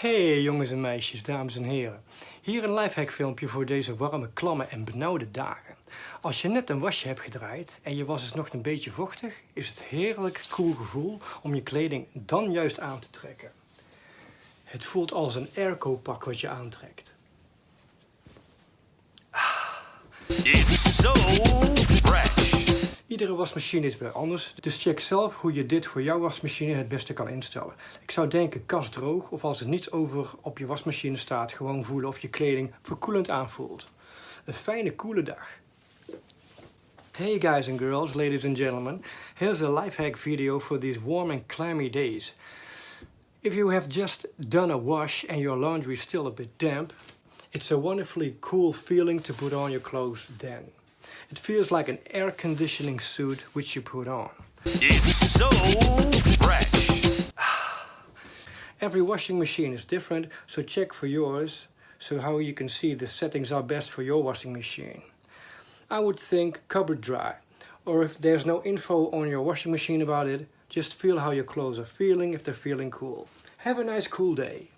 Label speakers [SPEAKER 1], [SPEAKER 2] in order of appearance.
[SPEAKER 1] Hey jongens en meisjes, dames en heren. Hier een lifehack filmpje voor deze warme, klamme en benauwde dagen. Als je net een wasje hebt gedraaid en je was is nog een beetje vochtig, is het heerlijk cool gevoel om je kleding dan juist aan te trekken. Het voelt als een airco pak wat je aantrekt. Iedere wasmachine is weer anders, dus check zelf hoe je dit voor jouw wasmachine het beste kan instellen. Ik zou denken kast droog of als er niets over op je wasmachine staat, gewoon voelen of je kleding verkoelend aanvoelt. Een fijne koele dag. Hey guys and girls, ladies and gentlemen, here's a lifehack video for these warm and clammy days. If you have just done a wash and your laundry is still a bit damp, it's a wonderfully cool feeling to put on your clothes then. It feels like an air conditioning suit which you put on.
[SPEAKER 2] It's so fresh.
[SPEAKER 1] Every washing machine is different, so check for yours, so how you can see the settings are best for your washing machine. I would think cupboard dry, or if there's no info on your washing machine about it, just feel how your clothes are feeling if they're feeling cool. Have a nice cool day.